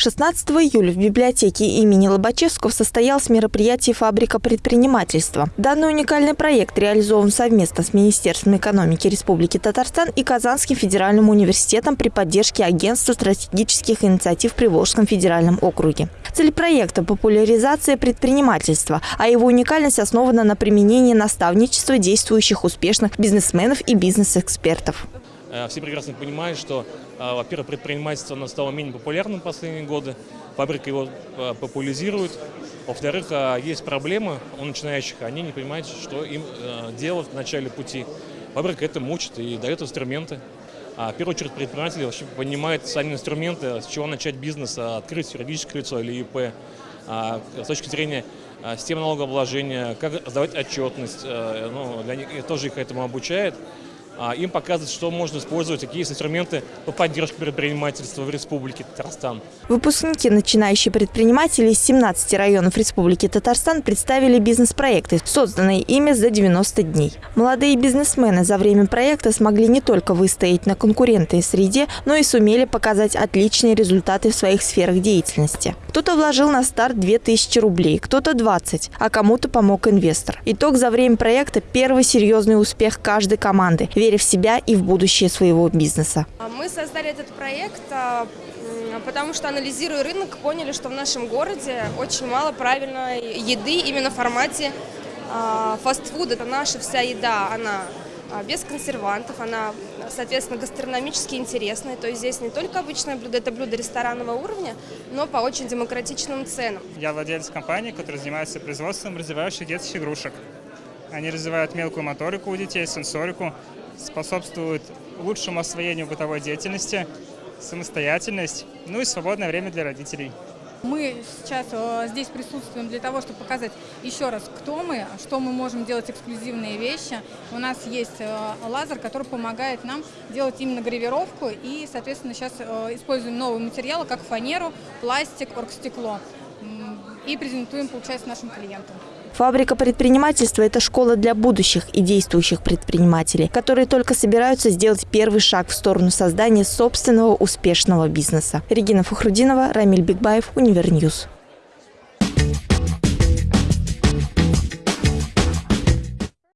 16 июля в библиотеке имени Лобачевского состоялось мероприятие «Фабрика предпринимательства». Данный уникальный проект реализован совместно с Министерством экономики Республики Татарстан и Казанским федеральным университетом при поддержке Агентства стратегических инициатив в Приволжском федеральном округе. Цель проекта – популяризация предпринимательства, а его уникальность основана на применении наставничества действующих успешных бизнесменов и бизнес-экспертов. Э, все прекрасно понимают, что, э, во-первых, предпринимательство стало менее популярным в последние годы, фабрика его э, популяризирует. Во-вторых, есть проблемы у начинающих, они не понимают, что им делать в начале пути. Фабрика это мучит и дает инструменты. А в первую очередь предприниматели вообще понимают сами инструменты, с чего начать бизнес, открыть юридическое лицо или ИП. А с точки зрения системы налогообложения, как сдавать отчетность, ну, для них, тоже их этому обучает. А, им показывать, что можно использовать, какие есть инструменты по поддержке предпринимательства в Республике Татарстан. Выпускники, начинающие предприниматели из 17 районов Республики Татарстан представили бизнес-проекты, созданные ими за 90 дней. Молодые бизнесмены за время проекта смогли не только выстоять на конкурентной среде, но и сумели показать отличные результаты в своих сферах деятельности. Кто-то вложил на старт 2000 рублей, кто-то 20, а кому-то помог инвестор. Итог за время проекта – первый серьезный успех каждой команды – веря в себя и в будущее своего бизнеса. А мы создали этот проект, а, потому что, анализируя рынок, поняли, что в нашем городе очень мало правильной еды именно в формате а, фастфуда. Это наша вся еда, она без консервантов, она, соответственно, гастрономически интересная. То есть здесь не только обычное блюдо, это блюдо ресторанного уровня, но по очень демократичным ценам. Я владелец компании, которая занимается производством развивающих детских игрушек. Они развивают мелкую моторику у детей, сенсорику, способствуют лучшему освоению бытовой деятельности, самостоятельность, ну и свободное время для родителей. Мы сейчас э, здесь присутствуем для того, чтобы показать еще раз, кто мы, что мы можем делать эксклюзивные вещи. У нас есть э, лазер, который помогает нам делать именно гравировку и, соответственно, сейчас э, используем новые материалы, как фанеру, пластик, оргстекло и презентуем, получается, нашим клиентам. Фабрика предпринимательства – это школа для будущих и действующих предпринимателей, которые только собираются сделать первый шаг в сторону создания собственного успешного бизнеса. Регина Фухрудинова, Рамиль Бигбаев, Univer News.